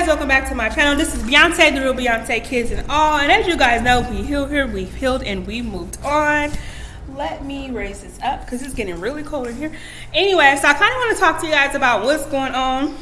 guys welcome back to my channel. This is beyonce the real beyonce kids and all. And as you guys know we healed here we've healed and we moved on. Let me raise this up because it's getting really cold in here. Anyway so i kind of want to talk to you guys about what's going on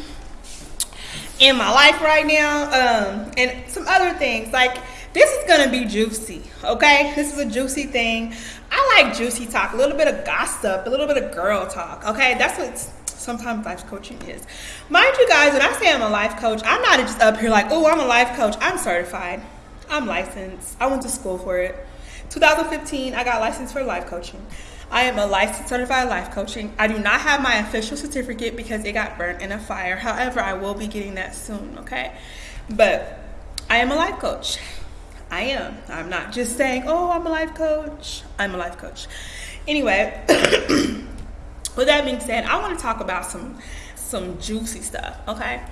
in my life right now um, and some other things. Like this is gonna be juicy okay? This is a juicy thing. I like juicy talk a little bit of gossip a little bit of girl talk okay? That's what sometimes life coaching is mind you guys when i say i'm a life coach i'm not just up here like oh i'm a life coach i'm certified i'm licensed i went to school for it 2015 i got licensed for life coaching I am a licensed certified life coaching. I do not have my official certificate because it got burnt in a fire. However, I will be getting that soon, okay? But I am a life coach. I am. I'm not just saying, oh, I'm a life coach. I'm a life coach. Anyway, with that being said, I want to talk about some some juicy stuff, okay?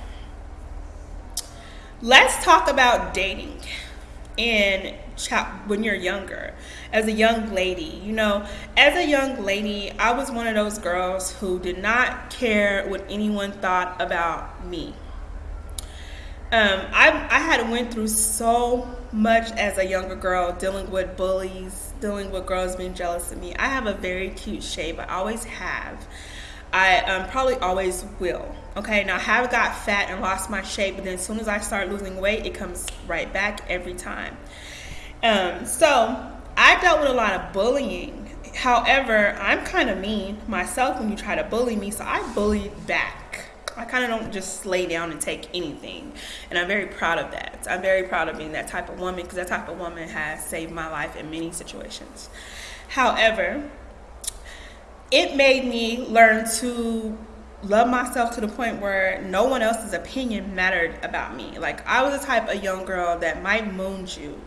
Let's talk about dating and when you're younger as a young lady you know as a young lady i was one of those girls who did not care what anyone thought about me um, I, I had went through so much as a younger girl dealing with bullies dealing with girls being jealous of me i have a very cute shape i always have I um, probably always will. Okay, now I have got fat and lost my shape, but then as soon as I start losing weight, it comes right back every time. Um, so I dealt with a lot of bullying. However, I'm kind of mean myself when you try to bully me, so I bullied back. I kind of don't just lay down and take anything. And I'm very proud of that. I'm very proud of being that type of woman because that type of woman has saved my life in many situations. However, it made me learn to love myself to the point where no one else's opinion mattered about me. Like I was the type of young girl that might moon you,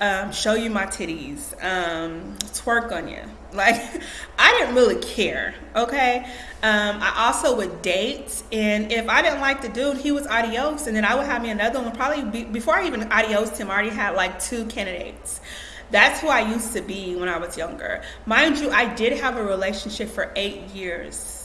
um, show you my titties, um, twerk on you. Like I didn't really care. Okay. Um, I also would date, and if I didn't like the dude, he was adios, and then I would have me another one. Probably be, before I even adios him, I already had like two candidates. That's who I used to be when I was younger. Mind you, I did have a relationship for eight years.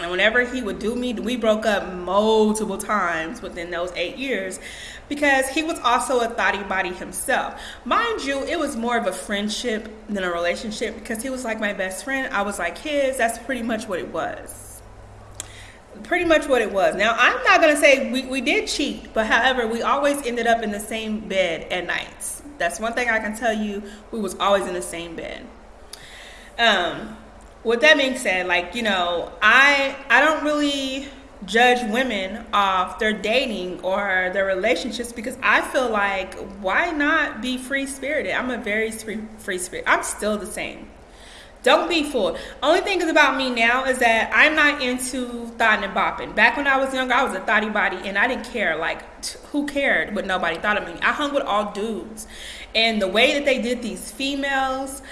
And whenever he would do me, we broke up multiple times within those eight years because he was also a thotty body himself. Mind you, it was more of a friendship than a relationship because he was like my best friend. I was like his. That's pretty much what it was. Pretty much what it was. Now, I'm not going to say we, we did cheat, but however, we always ended up in the same bed at nights that's one thing I can tell you. We was always in the same bed. Um, with that being said, like you know, I I don't really judge women off their dating or their relationships because I feel like why not be free spirited? I'm a very free free spirit. I'm still the same. Don't be fooled. Only thing is about me now is that I'm not into thought and bopping. Back when I was younger, I was a thotty body and I didn't care. Like, who cared what nobody thought of me? I hung with all dudes. And the way that they did these females,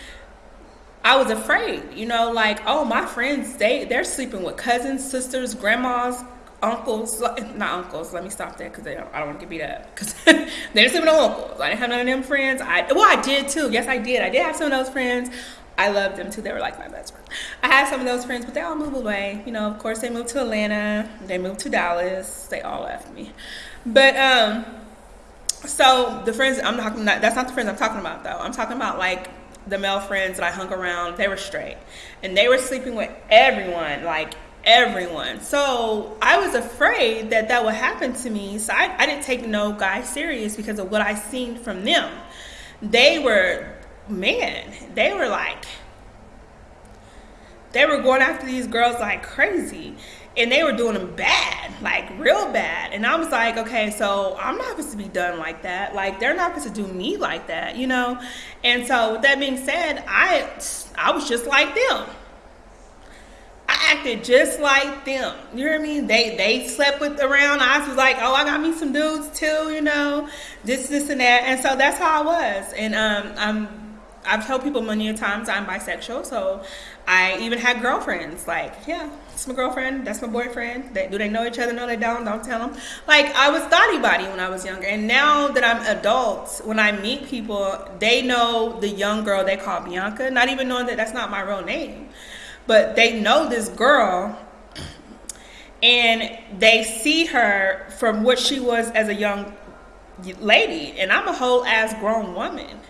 I was afraid, you know, like, oh, my friends, they, they're sleeping with cousins, sisters, grandmas, uncles, not uncles. Let me stop there because I don't want to get beat up. Because they didn't sleep with uncles. I didn't have none of them friends. I well, I did too. Yes, I did. I did have some of those friends. I loved them too. They were like my best friend. I had some of those friends, but they all moved away. You know, of course, they moved to Atlanta. They moved to Dallas. They all left me. But um, so the friends I'm about, that's not the friends I'm talking about though. I'm talking about like the male friends that I hung around. They were straight, and they were sleeping with everyone, like everyone. So I was afraid that that would happen to me. So I, I didn't take no guy serious because of what I seen from them. They were man, they were like, they were going after these girls like crazy. And they were doing them bad, like real bad. And I was like, okay, so I'm not supposed to be done like that. Like they're not supposed to do me like that, you know? And so with that being said, I I was just like them. I acted just like them. You hear me? They they slept with around. I was like, oh, I got me some dudes too, you know, this, this, and that. And so that's how I was. And um, I'm I've told people many times I'm bisexual, so I even had girlfriends. Like, yeah, it's my girlfriend. That's my boyfriend. They, do they know each other? No, they don't. Don't tell them. Like, I was thotty body when I was younger, and now that I'm adult, when I meet people, they know the young girl they call Bianca, not even knowing that that's not my real name, but they know this girl and they see her from what she was as a young lady, and I'm a whole ass grown woman.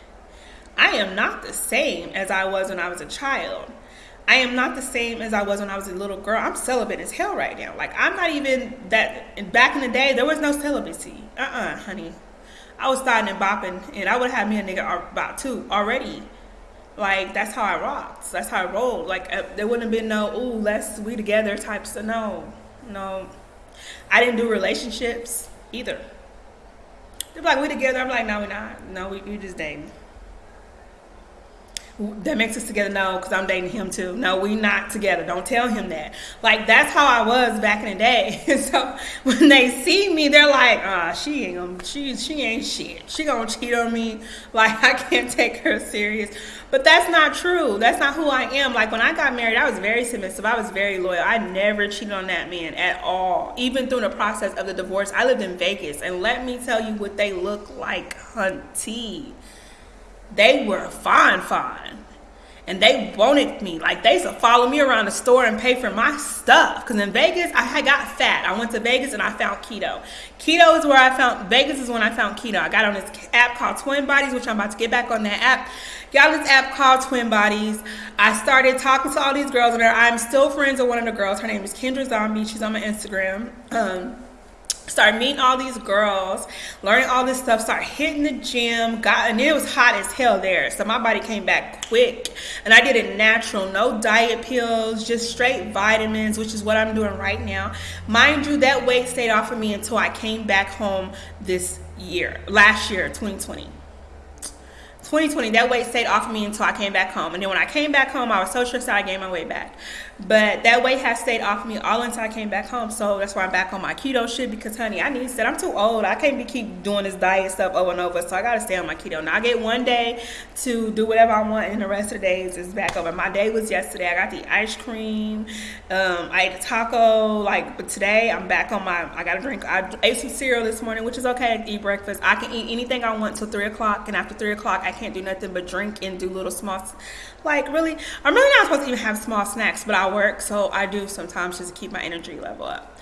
I am not the same as I was when I was a child. I am not the same as I was when I was a little girl. I'm celibate as hell right now. Like I'm not even that. Back in the day, there was no celibacy. Uh uh honey. I was starting and bopping, and I would have me a nigga about two already. Like that's how I rocked. That's how I rolled. Like uh, there wouldn't have been no ooh let's we together types of no, no. I didn't do relationships either. They're like we together. I'm like no we not. No we we just dating that makes us together no because i'm dating him too. No we not together. Don't tell him that. Like that's how i was back in the day. So when they see me they're like ah she ain't gonna she, she ain't shit. She gonna cheat on me. Like i can't take her serious. But that's not true. That's not who i am. Like when i got married i was very submissive. I was very loyal. I never cheated on that man at all. Even through the process of the divorce i lived in vegas. And let me tell you what they look like hunty they were fine, fine. And they wanted me. Like, they used to follow me around the store and pay for my stuff. Because in Vegas, I got fat. I went to Vegas and I found keto. Keto is where I found, Vegas is when I found keto. I got on this app called Twin Bodies, which I'm about to get back on that app. Got this app called Twin Bodies. I started talking to all these girls there. I'm still friends with one of the girls. Her name is Kendra Zombie. She's on my Instagram. Um, start meeting all these girls, learning all this stuff, start hitting the gym, got and it was hot as hell there. So my body came back quick. And I did it natural, no diet pills, just straight vitamins, which is what I'm doing right now. Mind you, that weight stayed off of me until I came back home this year, last year, 2020. 2020, that weight stayed off of me until I came back home. And then when I came back home, I was so stressed out, I gained my weight back. But that weight has stayed off of me all until I came back home. So that's why I'm back on my keto shit because, honey, I need to. I'm too old. I can't be keep doing this diet stuff over and over. So I got to stay on my keto. Now I get one day to do whatever I want, and the rest of the days is back over. My day was yesterday. I got the ice cream. Um, I ate a taco. Like, but today I'm back on my. I got to drink. I ate some cereal this morning, which is okay. I eat breakfast. I can eat anything I want till three o'clock, and after three o'clock, I can't do nothing but drink and do little small. Like really, I'm really not supposed to even have small snacks, but I work, so I do sometimes just keep my energy level up.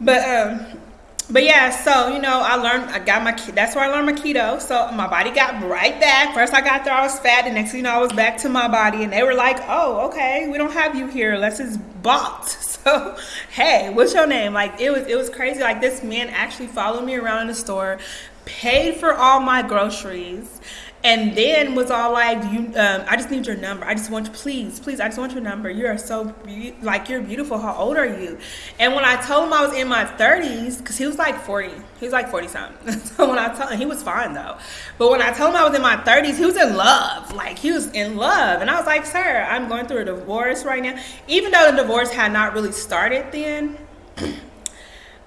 But um, but yeah, so you know, I learned. I got my. That's where I learned my keto. So my body got right back. First, I got there, I was fat. The next thing you know, I was back to my body, and they were like, "Oh, okay, we don't have you here. Let's just bought." So, hey, what's your name? Like it was. It was crazy. Like this man actually followed me around in the store, paid for all my groceries and then was all like you um, i just need your number. I just want please please i just want your number. You are so be- like you're beautiful. How old are you? And when i told him i was in my 30s because he was like 40 he was like 40 something. So when i told him he was fine though. But when i told him i was in my 30s he was in love. Like he was in love. And i was like sir i'm going through a divorce right now. Even though the divorce had not really started then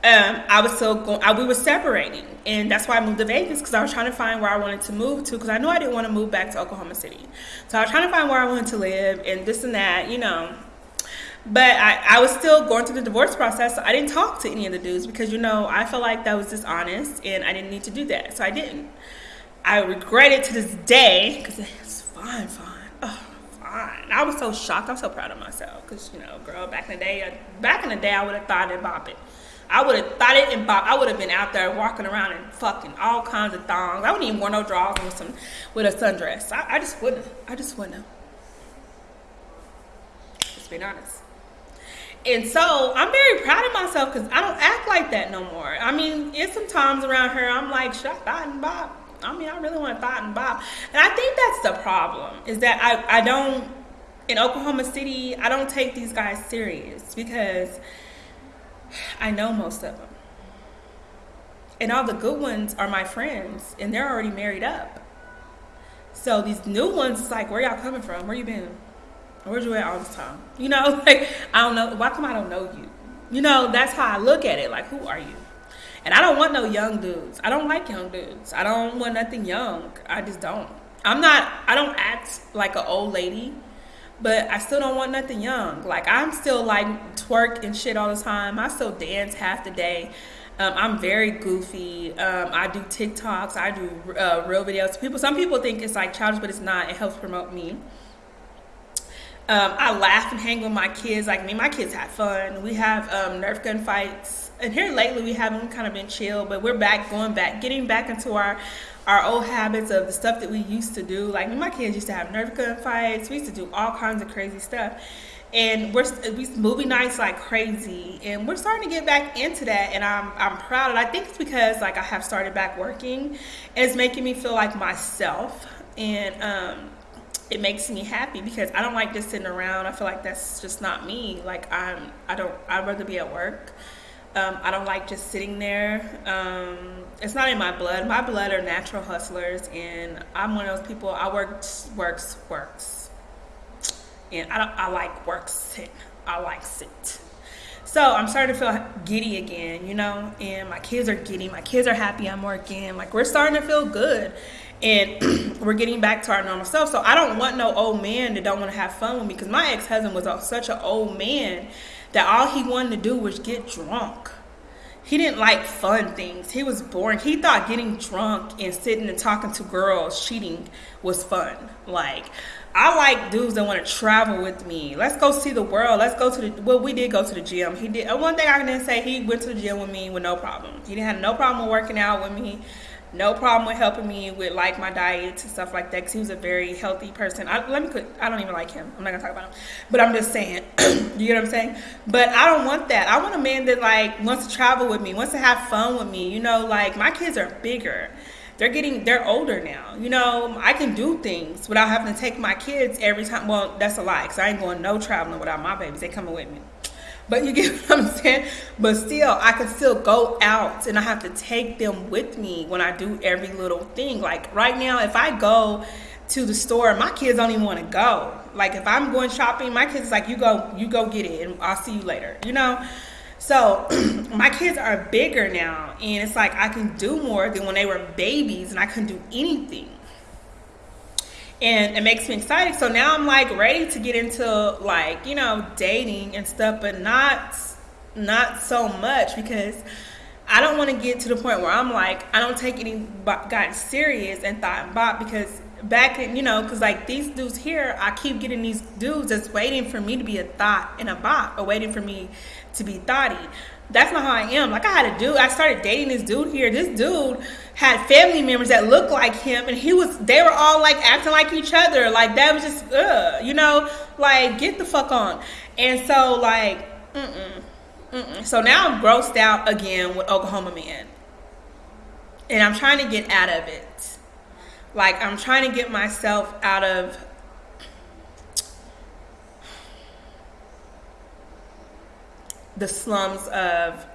um, I was still going, I, we were separating. And that's why I moved to Vegas because I was trying to find where I wanted to move to because I knew I didn't want to move back to Oklahoma City. So I was trying to find where I wanted to live and this and that, you know. But I, I was still going through the divorce process. So I didn't talk to any of the dudes because, you know, I felt like that was dishonest and I didn't need to do that. So I didn't. I regret it to this day because it's fine, fine. Oh, fine. I was so shocked. I'm so proud of myself because, you know, girl, back in the day, back in the day, I would have thought about it. I would have thought it and bop. I would have been out there walking around in fucking all kinds of thongs. I wouldn't even wear no drawers with some with a sundress. I, I just wouldn't. I just wouldn't. Just being honest. And so I'm very proud of myself because I don't act like that no more. I mean, it's some times around here I'm like, should I thought and bop? I mean, I really want to thought and bop. And I think that's the problem is that I, I don't, in Oklahoma City, I don't take these guys serious because I know most of them. And all the good ones are my friends, and they're already married up. So these new ones, it's like, where y'all coming from? Where you been? Where'd you at all this time? You know, like, I don't know. Why come I don't know you? You know, that's how I look at it. Like, who are you? And I don't want no young dudes. I don't like young dudes. I don't want nothing young. I just don't. I'm not, I don't act like an old lady but I still don't want nothing young. Like I'm still like twerk and shit all the time. I still dance half the day. Um, I'm very goofy. Um, I do TikToks. I do uh, real videos. People, some people think it's like childish, but it's not. It helps promote me. Um, I laugh and hang with my kids. Like me, my kids have fun. We have um, Nerf gun fights, and here lately we haven't kind of been chill, but we're back, going back, getting back into our our old habits of the stuff that we used to do. Like my kids used to have Nerf gun fights. We used to do all kinds of crazy stuff, and we're we movie nights like crazy, and we're starting to get back into that, and I'm I'm proud. And I think it's because like I have started back working, and it's making me feel like myself, and um it makes me happy because I don't like just sitting around. I feel like that's just not me. Like I'm, I don't. I'd rather be at work. Um, I don't like just sitting there. Um, it's not in my blood. My blood are natural hustlers, and I'm one of those people. I work, works, works, and I don't. I like work sit. I like sit. So I'm starting to feel giddy again, you know, and my kids are giddy. My kids are happy I'm working. Like we're starting to feel good and we're getting back to our normal self. So I don't want no old man that don't want to have fun with me because my ex husband was such an old man that all he wanted to do was get drunk. He didn't like fun things. He was boring. He thought getting drunk and sitting and talking to girls, cheating was fun. Like, I like dudes that want to travel with me. Let's go see the world. Let's go to the. Well, we did go to the gym. He did. Uh, one thing I can say, he went to the gym with me with no problem. He didn't have no problem working out with me no problem with helping me with like my diets and stuff like that because he was a very healthy person. I, let me I don't even like him. I'm not gonna talk about him, but I'm just saying. you get what I'm saying? But I don't want that. I want a man that like wants to travel with me, wants to have fun with me. You know, like my kids are bigger. They're getting they're older now. You know, I can do things without having to take my kids every time. Well, that's a lie because I ain't going no traveling without my babies. They coming with me. But you get what I'm saying? But still, I can still go out and I have to take them with me when I do every little thing. Like right now, if I go to the store, my kids don't even want to go. Like if I'm going shopping, my kids like, you go, you go get it and I'll see you later, you know? So my kids are bigger now and it's like I can do more than when they were babies and I couldn't do anything and it makes me excited. So now I'm like ready to get into like you know dating and stuff, but not not so much because I don't want to get to the point where I'm like I don't take any got serious and thought and bot because back in you know because like these dudes here I keep getting these dudes that's waiting for me to be a thought and a bot or waiting for me to be thoughty that's not how I am. Like I had a dude, I started dating this dude here. This dude had family members that looked like him, and he was. They were all like acting like each other. Like that was just, ugh, you know, like get the fuck on. And so like, mm-mm, mm-mm. so now I'm grossed out again with Oklahoma man, and I'm trying to get out of it. Like I'm trying to get myself out of the slums of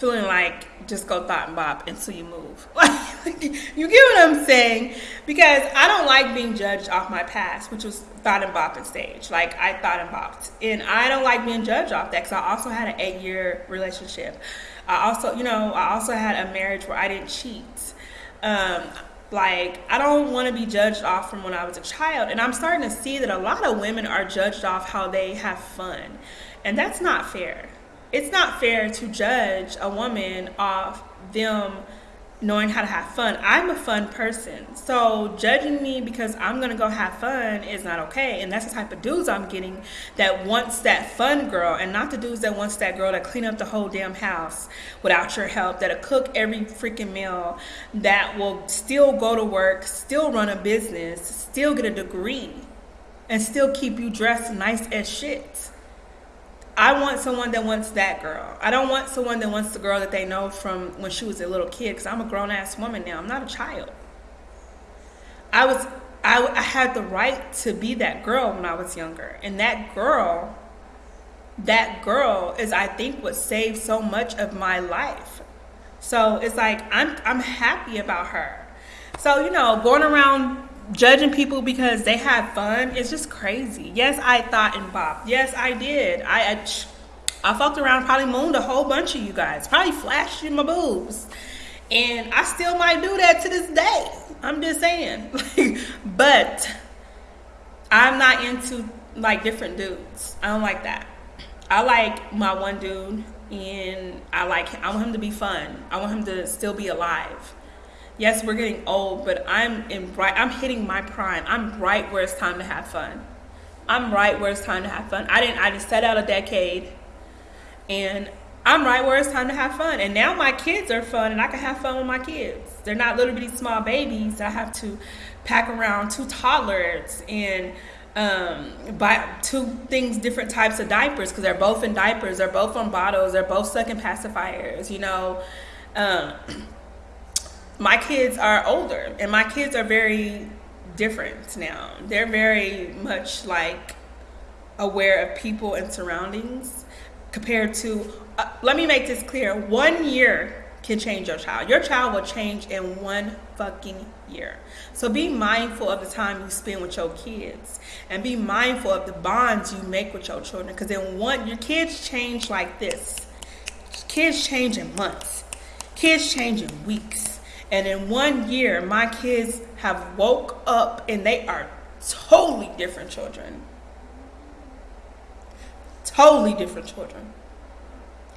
feeling like just go thought and bop until you move. you get what I'm saying? Because I don't like being judged off my past, which was thought and bop and stage. Like I thought and bopped. And I don't like being judged off that because I also had an eight year relationship. I also, you know, I also had a marriage where I didn't cheat. Um, like I don't want to be judged off from when I was a child. And I'm starting to see that a lot of women are judged off how they have fun. And that's not fair. It's not fair to judge a woman off them knowing how to have fun. I'm a fun person. So judging me because I'm going to go have fun is not okay. And that's the type of dudes I'm getting that wants that fun girl and not the dudes that wants that girl to clean up the whole damn house without your help, that'll cook every freaking meal, that will still go to work, still run a business, still get a degree, and still keep you dressed nice as shit. I want someone that wants that girl. I don't want someone that wants the girl that they know from when she was a little kid because I'm a grown ass woman now. I'm not a child. I was I, I had the right to be that girl when I was younger. And that girl that girl is I think what saved so much of my life. So it's like I'm I'm happy about her. So, you know, going around judging people because they had fun is just crazy. Yes, I thought and bopped. Yes, I did. I, I, I fucked around, probably mooned a whole bunch of you guys, probably flashed you my boobs. And I still might do that to this day. I'm just saying. but I'm not into like different dudes. I don't like that. I like my one dude and I like him. I want him to be fun. I want him to still be alive yes, we're getting old, but I'm in right. I'm hitting my prime. I'm right where it's time to have fun. I'm right where it's time to have fun. I didn't. I just set out a decade, and I'm right where it's time to have fun. And now my kids are fun, and I can have fun with my kids. They're not little bitty small babies. I have to pack around two toddlers and um, buy two things, different types of diapers because they're both in diapers. They're both on bottles. They're both sucking pacifiers. You know, um, my kids are older, and my kids are very different now. They're very much like aware of people and surroundings compared to uh, let me make this clear one year can change your child. Your child will change in one fucking year. So be mindful of the time you spend with your kids and be mindful of the bonds you make with your children because in one your kids change like this. Kids change in months. Kids change in weeks and in one year my kids have woke up and they are totally different children totally different children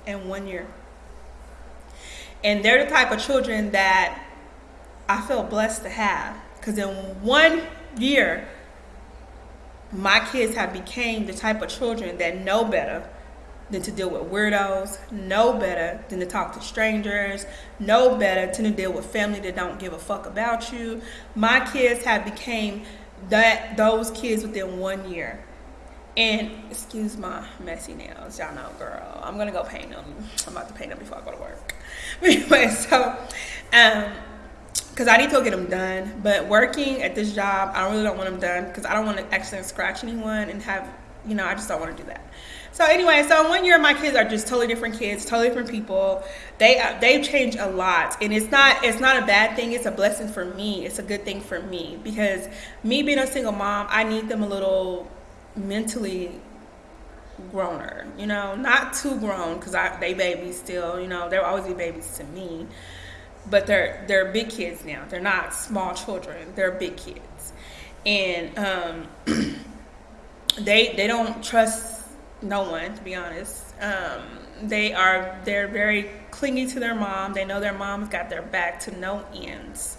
in one year. And they're the type of children that I feel blessed to have. Because in one year, my kids have became the type of children that know better than to deal with weirdos, know better than to talk to strangers, know better than to deal with family that don't give a fuck about you. My kids have became that those kids within one year. And excuse my messy nails, y'all know, girl. I'm gonna go paint them. I'm about to paint them before I go to work. Anyway, so, um, because I need to go get them done. But working at this job, I really don't want them done because I don't want to accidentally scratch anyone and have, you know, I just don't want to do that. So anyway, so one year, my kids are just totally different kids, totally different people. They uh, they've changed a lot, and it's not it's not a bad thing. It's a blessing for me. It's a good thing for me because me being a single mom, I need them a little mentally growner, you know, not too grown because they babies still, you know, they'll always be babies to me, but they're they're big kids now. They're not small children. They're big kids, and um, they they don't trust no one to be honest. Um, they are they're very clingy to their mom. They know their mom's got their back to no ends.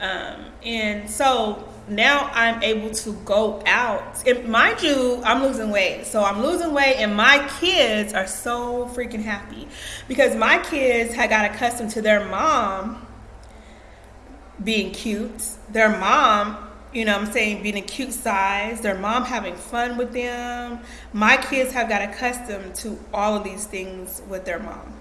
Um, and so now I'm able to go out. And mind you, I'm losing weight. So I'm losing weight, and my kids are so freaking happy because my kids had got accustomed to their mom being cute, their mom, you know I'm saying, being a cute size, their mom having fun with them. My kids have got accustomed to all of these things with their mom.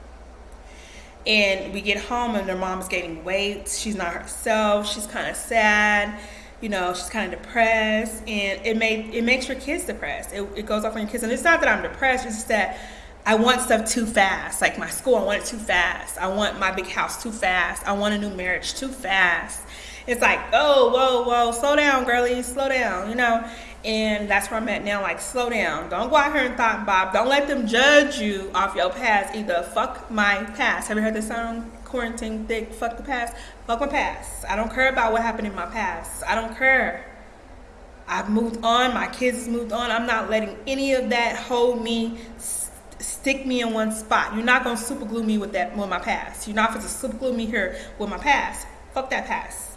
And we get home and her mom's gaining weight. She's not herself. She's kind of sad. You know she's kind of depressed. And it made it makes your kids depressed. It, it goes off on your kids. And it's not that i'm depressed. It's just that i want stuff too fast. Like my school i want it too fast. I want my big house too fast. I want a new marriage too fast it's like oh whoa whoa slow down girlie slow down you know and that's where I'm at now. Like, slow down. Don't go out here and thought Bob. Don't let them judge you off your past. Either fuck my past. Have you heard the song Quarantine Thick? Fuck the past. Fuck my past. I don't care about what happened in my past. I don't care. I've moved on. My kids moved on. I'm not letting any of that hold me, stick me in one spot. You're not gonna super glue me with that with my past. You're not gonna super glue me here with my past. Fuck that past.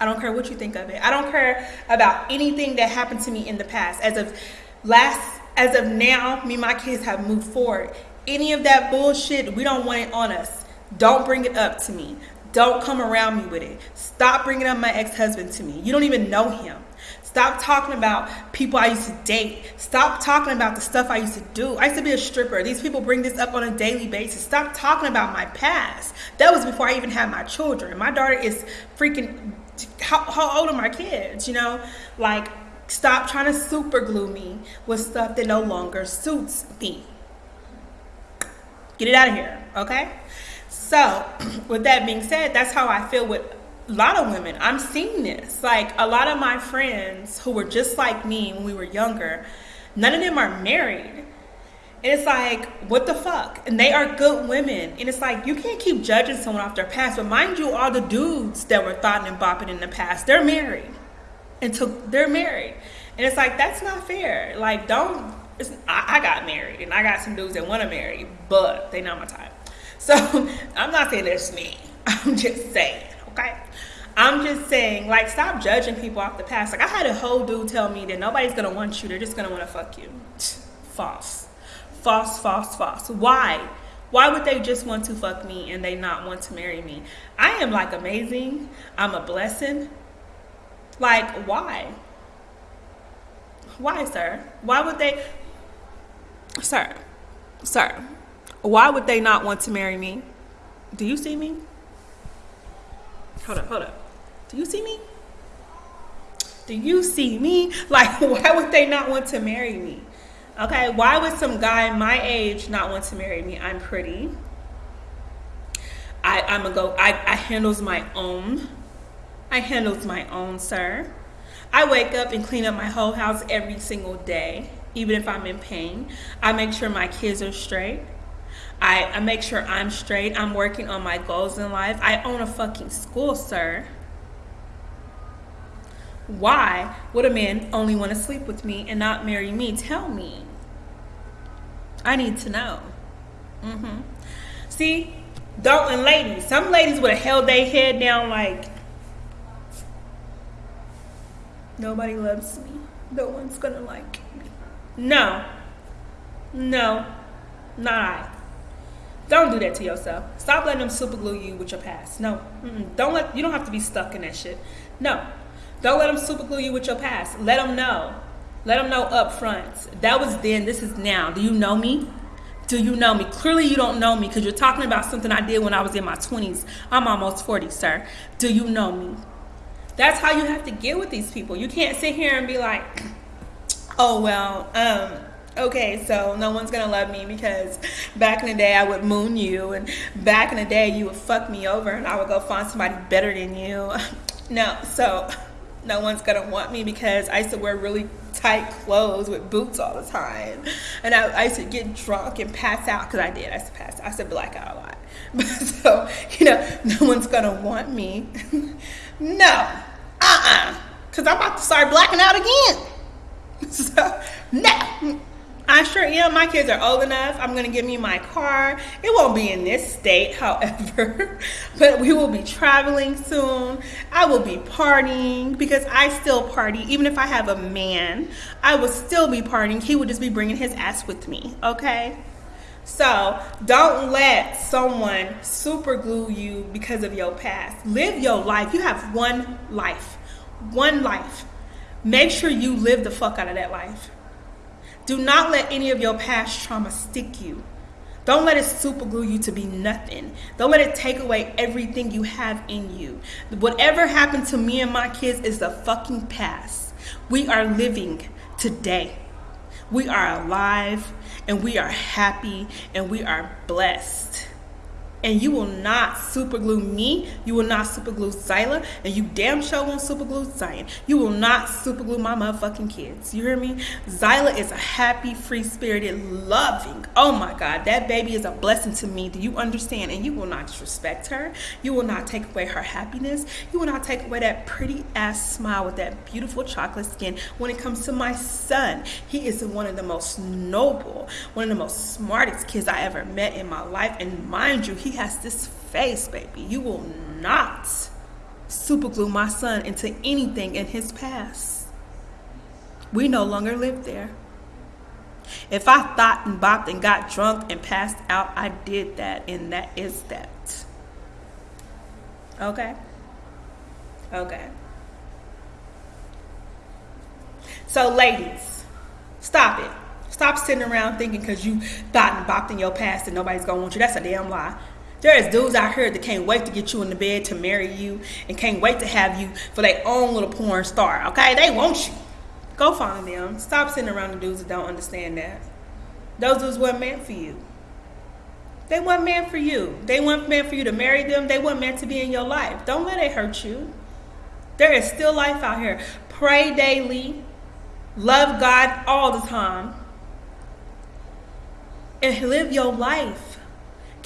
I don't care what you think of it. I don't care about anything that happened to me in the past. As of last, as of now, me and my kids have moved forward. Any of that bullshit, we don't want it on us. Don't bring it up to me. Don't come around me with it. Stop bringing up my ex-husband to me. You don't even know him. Stop talking about people I used to date. Stop talking about the stuff I used to do. I used to be a stripper. These people bring this up on a daily basis. Stop talking about my past. That was before I even had my children. My daughter is freaking how, how old are my kids? You know, like stop trying to super glue me with stuff that no longer suits me. Get it out of here, okay? So, with that being said, that's how I feel with a lot of women. I'm seeing this. Like a lot of my friends who were just like me when we were younger, none of them are married. And it's like, what the fuck? And they are good women. And it's like, you can't keep judging someone off their past. But mind you, all the dudes that were thought and bopping in the past, they're married. And they're married. And it's like, that's not fair. Like, don't, I, I, got married and I got some dudes that want to marry, but they not my type. So I'm not saying it's me. I'm just saying, okay? I'm just saying, like, stop judging people off the past. Like, I had a whole dude tell me that nobody's gonna want you, they're just gonna wanna fuck you. False. False, false, false. Why? Why would they just want to fuck me and they not want to marry me? I am like amazing. I'm a blessing. Like, why? Why, sir? Why would they? Sir, sir, why would they not want to marry me? Do you see me? Hold up, hold up. Do you see me? Do you see me? Like, why would they not want to marry me? Okay, why would some guy my age not want to marry me? I'm pretty. I, I'm a go. I, I handles my own. I handles my own, sir. I wake up and clean up my whole house every single day, even if I'm in pain. I make sure my kids are straight. I, I make sure I'm straight. I'm working on my goals in life. I own a fucking school, sir. Why would a man only want to sleep with me and not marry me? Tell me. I need to know. Mm-hmm. See, don't and ladies, some ladies would have held their head down like nobody loves me. No one's gonna like me. No. No. Not I. Don't do that to yourself. Stop letting them super glue you with your past. No. Mm-mm. Don't let you don't have to be stuck in that shit. No. Don't let them super glue you with your past. Let them know. Let them know up front. That was then, this is now. Do you know me? Do you know me? Clearly, you don't know me because you're talking about something I did when I was in my 20s. I'm almost 40, sir. Do you know me? That's how you have to get with these people. You can't sit here and be like, oh, well, um, okay, so no one's gonna love me because back in the day I would moon you, and back in the day you would fuck me over, and I would go find somebody better than you. No, so no one's gonna want me because I used to wear really tight clothes with boots all the time, and I, I used to get drunk and pass out because I did. I used to pass. I used to black out a lot. So you know, no one's gonna want me. no, uh, uh-uh. uh, because I'm about to start blacking out again. So no. I sure am. My kids are old enough. I'm going to give me my car. It won't be in this state, however, but we will be traveling soon. I will be partying because I still party. Even if I have a man, I will still be partying. He would just be bringing his ass with me, okay? So don't let someone super glue you because of your past. Live your life. You have one life. One life. Make sure you live the fuck out of that life. Do not let any of your past trauma stick you. Don't let it super glue you to be nothing. Don't let it take away everything you have in you. Whatever happened to me and my kids is the fucking past. We are living today. We are alive and we are happy and we are blessed and you will not superglue me. You will not superglue Zyla, and you damn sure won't superglue Zion. You will not superglue my motherfucking kids. You hear me? Zyla is a happy, free spirited, loving. Oh my God, that baby is a blessing to me. Do you understand? And you will not disrespect her. You will not take away her happiness. You will not take away that pretty ass smile with that beautiful chocolate skin. When it comes to my son, he is one of the most noble, one of the most smartest kids I ever met in my life. And mind you, he he has this face, baby. You will not superglue my son into anything in his past. We no longer live there. If I thought and bopped and got drunk and passed out, I did that, and that is that. Okay? Okay. So, ladies, stop it. Stop sitting around thinking because you thought and bopped in your past and nobody's gonna want you. That's a damn lie. There is dudes out here that can't wait to get you in the bed to marry you and can't wait to have you for their own little porn star. Okay, they want you. Go find them. Stop sitting around the dudes that don't understand that. Those dudes weren't meant for you. They weren't meant for you. They weren't meant for you to marry them. They weren't meant to be in your life. Don't let it hurt you. There is still life out here. Pray daily. Love God all the time. And live your life.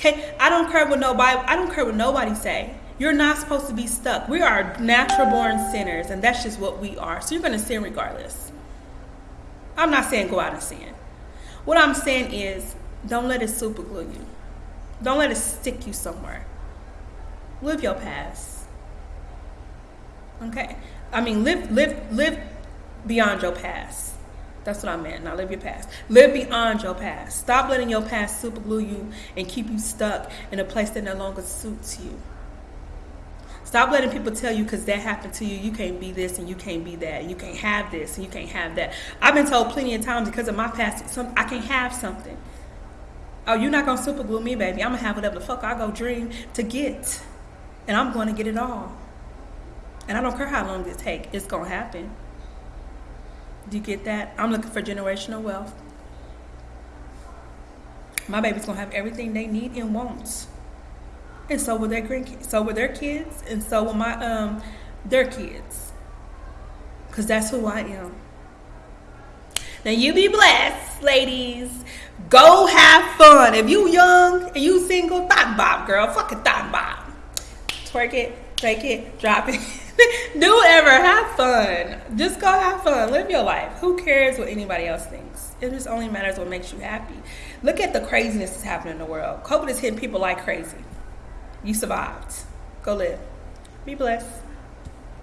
Okay, I don't care what nobody. I don't care what nobody say. You're not supposed to be stuck. We are natural born sinners, and that's just what we are. So you're gonna sin regardless. I'm not saying go out and sin. What I'm saying is don't let it super glue you. Don't let it stick you somewhere. Live your past. Okay. I mean, live, live, live beyond your past. That's what I meant. Not live your past. Live beyond your past. Stop letting your past super glue you and keep you stuck in a place that no longer suits you. Stop letting people tell you because that happened to you, you can't be this and you can't be that. You can't have this and you can't have that. I've been told plenty of times because of my past, some, I can't have something. Oh, you're not gonna super glue me, baby. I'm gonna have whatever the fuck I go dream to get, and I'm gonna get it all. And I don't care how long it take. It's gonna happen. Do you get that? I'm looking for generational wealth. My baby's gonna have everything they need and wants and so will their grandkids, so will their kids, and so will my um their kids, because that's who I am. Now you be blessed, ladies. Go have fun. If you young and you single, thought bob, girl, fucking thought bob. Twerk it, take it, drop it. Do whatever. Have fun. Just go have fun. Live your life. Who cares what anybody else thinks? It just only matters what makes you happy. Look at the craziness that's happening in the world. COVID is hitting people like crazy. You survived. Go live. Be blessed.